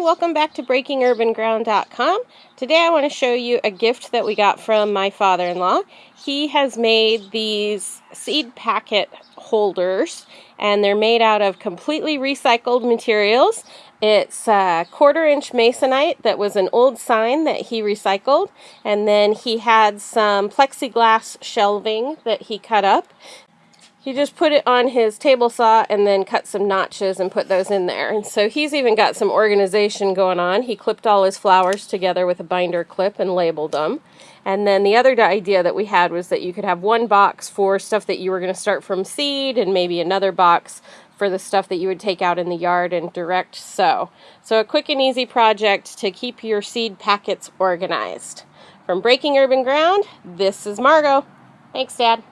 welcome back to BreakingUrbanGround.com. Today I want to show you a gift that we got from my father-in-law. He has made these seed packet holders and they're made out of completely recycled materials. It's a quarter inch masonite that was an old sign that he recycled and then he had some plexiglass shelving that he cut up he just put it on his table saw and then cut some notches and put those in there. And so he's even got some organization going on. He clipped all his flowers together with a binder clip and labeled them. And then the other idea that we had was that you could have one box for stuff that you were going to start from seed and maybe another box for the stuff that you would take out in the yard and direct sow. So a quick and easy project to keep your seed packets organized. From Breaking Urban Ground, this is Margot. Thanks, Dad.